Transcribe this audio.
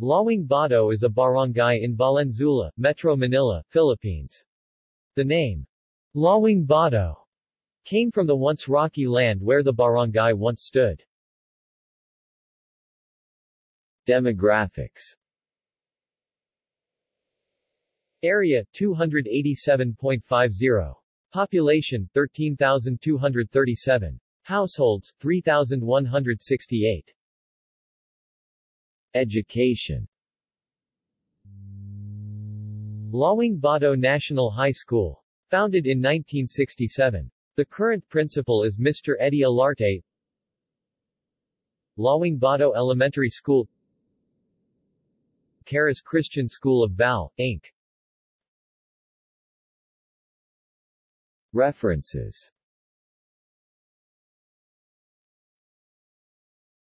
Lawang Bato is a barangay in Valenzuela, Metro Manila, Philippines. The name, Lawang Bato, came from the once rocky land where the barangay once stood. Demographics Area 287.50 Population 13,237 Households 3,168 Education Lawang Bato National High School. Founded in 1967. The current principal is Mr. Eddie Alarte. Lawang Bato Elementary School Charis Christian School of Val, Inc. References